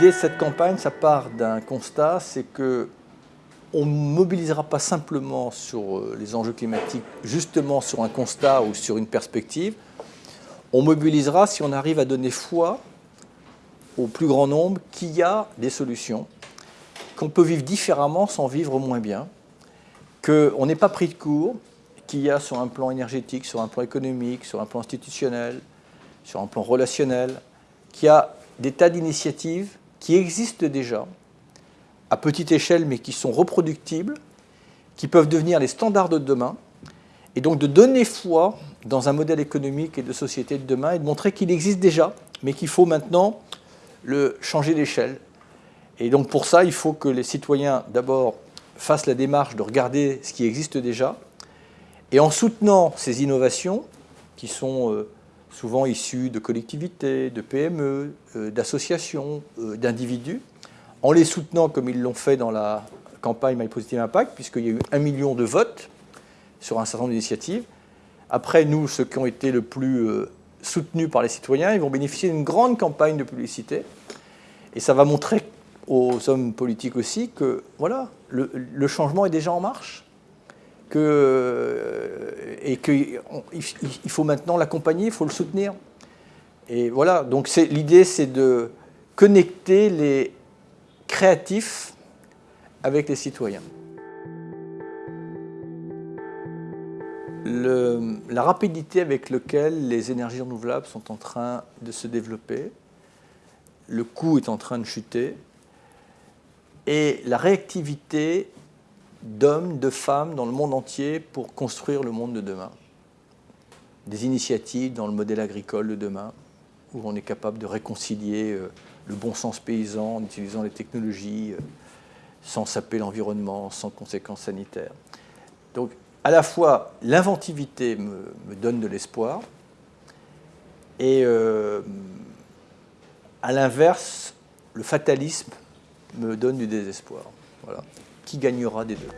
L'idée de cette campagne, ça part d'un constat, c'est que on ne mobilisera pas simplement sur euh, les enjeux climatiques, justement sur un constat ou sur une perspective. On mobilisera si on arrive à donner foi au plus grand nombre qu'il y a des solutions, qu'on peut vivre différemment sans vivre moins bien, qu'on n'est pas pris de court, qu'il y a sur un plan énergétique, sur un plan économique, sur un plan institutionnel, sur un plan relationnel, qu'il y a des tas d'initiatives qui existent déjà, à petite échelle, mais qui sont reproductibles, qui peuvent devenir les standards de demain, et donc de donner foi dans un modèle économique et de société de demain, et de montrer qu'il existe déjà, mais qu'il faut maintenant le changer d'échelle. Et donc pour ça, il faut que les citoyens, d'abord, fassent la démarche de regarder ce qui existe déjà, et en soutenant ces innovations, qui sont euh, souvent issues de collectivités, de PME, euh, d'associations, euh, d'individus, en les soutenant comme ils l'ont fait dans la campagne My Positive Impact, puisqu'il y a eu un million de votes sur un certain nombre d'initiatives. Après, nous, ceux qui ont été le plus euh, soutenus par les citoyens, ils vont bénéficier d'une grande campagne de publicité. Et ça va montrer aux hommes politiques aussi que voilà, le, changement est déjà en marche. Que, et qu'il faut maintenant l'accompagner, il faut le soutenir. Et voilà, donc l'idée c'est de connecter les créatif avec les citoyens. la rapidité avec laquelle les énergies renouvelables sont en train de se développer, le coût est en train de chuter, et la réactivité d'hommes, de femmes dans le monde entier pour construire le monde de demain. Des initiatives dans le modèle agricole de demain, où on est capable de réconcilier euh, le bon sens paysan en utilisant les technologies euh, sans saper l'environnement, sans conséquences sanitaires. Donc, à la fois, l'inventivité me, donne de l'espoir, et euh, à l'inverse, le fatalisme me donne du désespoir. Voilà. Qui gagnera des deux